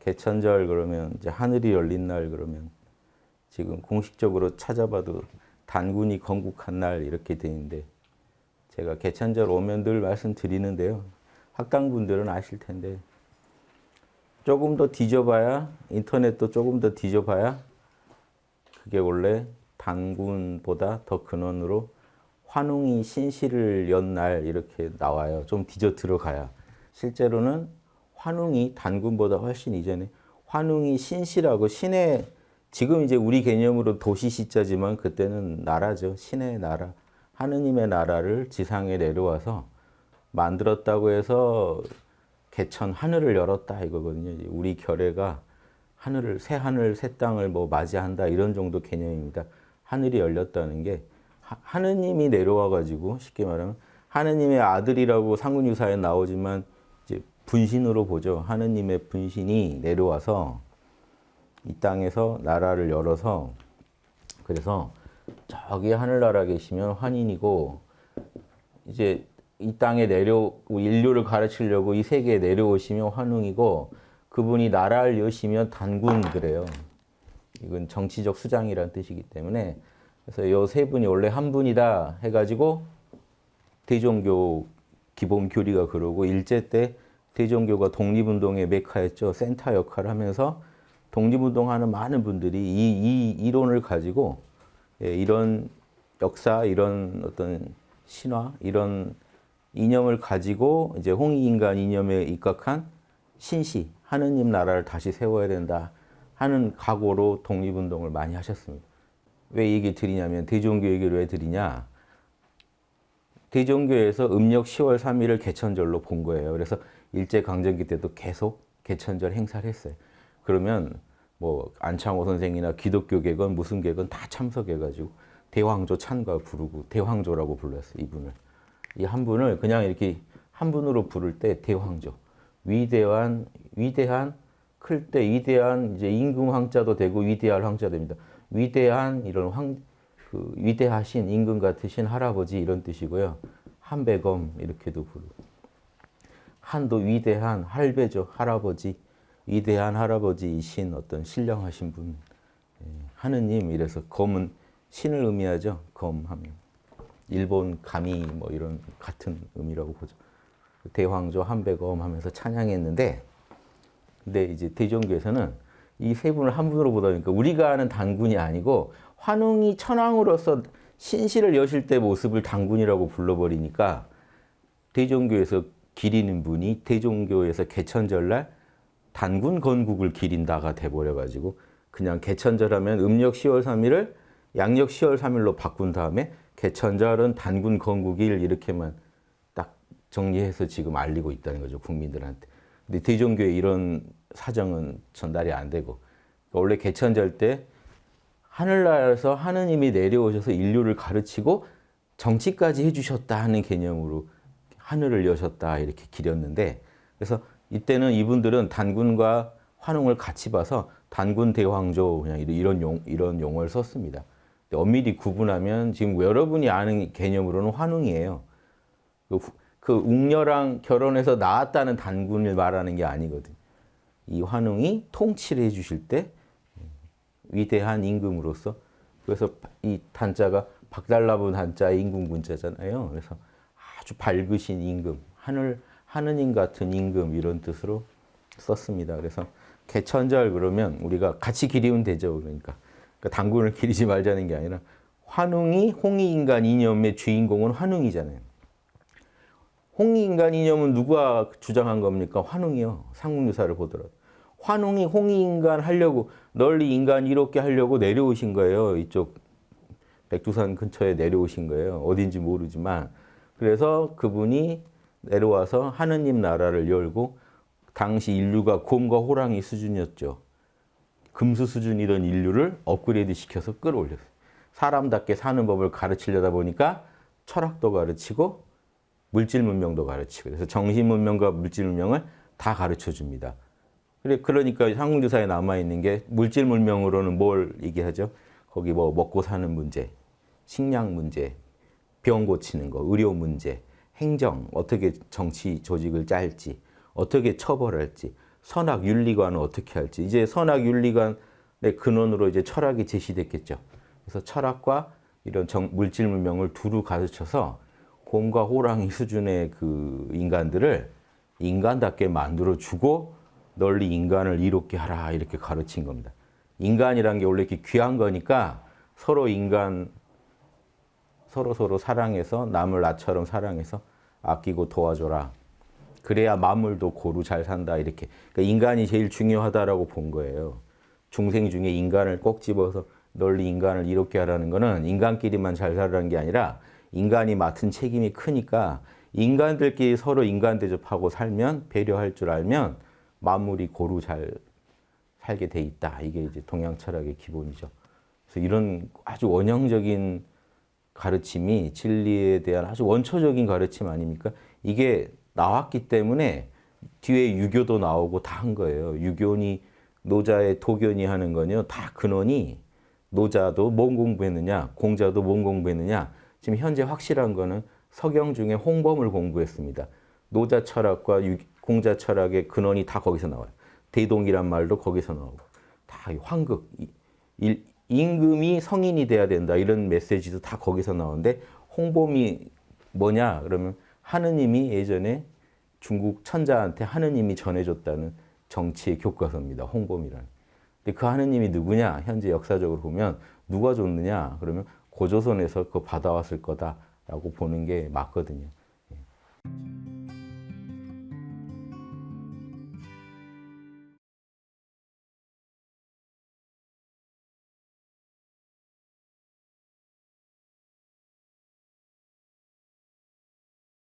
개천절 그러면 이제 하늘이 열린 날 그러면 지금 공식적으로 찾아봐도 단군이 건국한 날 이렇게 돼 있는데 제가 개천절 오면 늘 말씀드리는데요. 학당분들은 아실 텐데 조금 더 뒤져봐야 인터넷도 조금 더 뒤져봐야 그게 원래 단군보다 더 근원으로 환웅이 신시를 연 날 이렇게 나와요. 좀 뒤져 들어가야. 실제로는 환웅이 단군보다 훨씬 이전에 환웅이 신시라고 신의 지금 이제 우리 개념으로 도시 시자지만 그때는 나라죠. 신의 나라. 하느님의 나라를 지상에 내려와서 만들었다고 해서 개천 하늘을 열었다 이거거든요. 우리 결례가 하늘을 새 하늘 새 땅을 뭐 맞이한다 이런 정도 개념입니다. 하늘이 열렸다는 게 하느님이 내려와 가지고 쉽게 말하면 하느님의 아들이라고 상군유사에 나오지만 분신으로 보죠. 하느님의 분신이 내려와서 이 땅에서 나라를 열어서 그래서 저기 하늘나라 계시면 환인이고 이제 이 땅에 내려 인류를 가르치려고 이 세계에 내려오시면 환웅이고 그분이 나라를 여시면 단군 그래요. 이건 정치적 수장이라는 뜻이기 때문에 그래서 이세 분이 원래 한 분이다 해가지고 대종교 기본 교리가 그러고 일제 때 대종교가 독립운동의 메카였죠. 센터 역할을 하면서 독립운동하는 많은 분들이 이, 이 이론을 가지고 예, 이런 역사, 이런 어떤 신화, 이런 이념을 가지고 이제 홍익인간 이념에 입각한 신시, 하느님 나라를 다시 세워야 된다 하는 각오로 독립운동을 많이 하셨습니다. 왜 얘기 드리냐면 대종교 얘기를 왜 드리냐 대종교에서 음력 10월 3일을 개천절로 본 거예요. 그래서 일제강점기 때도 계속 개천절 행사를 했어요. 그러면 뭐 안창호 선생이나 기독교계건 무슨 계건 다 참석해가지고 대황조 찬가 부르고 대황조라고 불렀어요. 이분을. 이 한 분을 그냥 이렇게 한 분으로 부를 때 대황조. 위대한, 위대한, 클 때 위대한 이제 임금 황자도 되고 위대할 황자 됩니다. 위대한 이런 황, 그 위대하신 임금 같으신 할아버지 이런 뜻이고요. 한배검 이렇게도 부르고. 한도 위대한 할배죠. 할아버지. 위대한 할아버지이신 어떤 신령하신 분. 예, 하느님 이래서 검은 신을 의미하죠. 검하면. 일본 감이 뭐 이런 같은 의미라고 보죠. 대황조 한배검 하면서 찬양했는데 근데 이제 대종교에서는 이 세 분을 한 분으로 보다 보니까 우리가 아는 단군이 아니고 환웅이 천황으로서 신실을 여실 때 모습을 단군이라고 불러버리니까 대종교에서 기리는 분이 대종교에서 개천절날 단군 건국을 기린다가 돼버려가지고 그냥 개천절하면 음력 10월 3일을 양력 10월 3일로 바꾼 다음에 개천절은 단군 건국일 이렇게만 딱 정리해서 지금 알리고 있다는 거죠 국민들한테. 근데 대종교에 이런 사정은 전달이 안 되고 원래 개천절 때 하늘나라에서 하느님이 내려오셔서 인류를 가르치고 정치까지 해주셨다 하는 개념으로 하늘을 여셨다 이렇게 기렸는데 그래서 이때는 이분들은 단군과 환웅을 같이 봐서 단군 대황조 그냥 이런 용 이런 용어를 썼습니다. 엄밀히 구분하면 지금 여러분이 아는 개념으로는 환웅이에요. 그, 그 웅녀랑 결혼해서 낳았다는 단군을 말하는 게 아니거든. 이 환웅이 통치를 해주실 때 위대한 임금으로서 그래서 이 단자가 박달나분 한자 임금군자잖아요. 그래서 아주 밝으신 임금, 하늘 하느님 같은 임금 이런 뜻으로 썼습니다. 그래서 개천절 그러면 우리가 같이 기리면 되죠. 그러니까, 그러니까 당군을 기리지 말자는 게 아니라 환웅이 홍익인간 이념의 주인공은 환웅이잖아요. 홍익인간 이념은 누가 주장한 겁니까? 환웅이요. 상국유사를 보더라도. 환웅이 홍익인간 하려고 널리 인간 이롭게 하려고 내려오신 거예요. 이쪽 백두산 근처에 내려오신 거예요. 어딘지 모르지만. 그래서 그분이 내려와서 하느님 나라를 열고 당시 인류가 곰과 호랑이 수준이었죠. 금수 수준이던 인류를 업그레이드 시켜서 끌어올렸어요. 사람답게 사는 법을 가르치려다 보니까 철학도 가르치고 물질 문명도 가르치고 그래서 정신 문명과 물질 문명을 다 가르쳐 줍니다. 그러니까 한국유사에 남아 있는 게 물질 문명으로는 뭘 얘기하죠? 거기 뭐 먹고 사는 문제, 식량 문제, 병 고치는 거, 의료 문제, 행정, 어떻게 정치 조직을 짤지, 어떻게 처벌할지, 선악 윤리관은 어떻게 할지 이제 선악 윤리관의 근원으로 이제 철학이 제시됐겠죠. 그래서 철학과 이런 정- 물질 문명을 두루 가르쳐서 곰과 호랑이 수준의 그 인간들을 인간답게 만들어 주고 널리 인간을 이롭게 하라 이렇게 가르친 겁니다. 인간이란 게 원래 이렇게 귀한 거니까 서로 인간 서로 서로 사랑해서 남을 나처럼 사랑해서 아끼고 도와줘라. 그래야 만물도 고루 잘 산다 이렇게. 그러니까 인간이 제일 중요하다라고 본 거예요. 중생 중에 인간을 꼭 집어서 널리 인간을 이롭게 하라는 거는 인간끼리만 잘 살라는 게 아니라 인간이 맡은 책임이 크니까 인간들끼리 서로 인간 대접하고 살면 배려할 줄 알면 만물이 고루 잘 살게 돼 있다. 이게 이제 동양 철학의 기본이죠. 그래서 이런 아주 원형적인 가르침이 진리에 대한 아주 원초적인 가르침 아닙니까? 이게 나왔기 때문에 뒤에 유교도 나오고 다 한 거예요. 유교니 노자의 도견이 하는 거는요. 다 근원이 노자도 뭔 공부했느냐, 공자도 뭔 공부했느냐. 지금 현재 확실한 거는 서경 중에 홍범을 공부했습니다. 노자 철학과 유- 공자 철학의 근원이 다 거기서 나와요. 대동이란 말도 거기서 나오고 다이 황극, 이- 일- 임금이 성인이 돼야 된다 이런 메시지도 다 거기서 나오는데 홍범이 뭐냐 그러면 하느님이 예전에 중국 천자한테 하느님이 전해줬다는 정치의 교과서입니다. 홍범이라는. 근데 그 하느님이 누구냐? 현재 역사적으로 보면 누가 줬느냐? 그러면 고조선에서 그거 받아왔을 거다라고 보는 게 맞거든요. 예.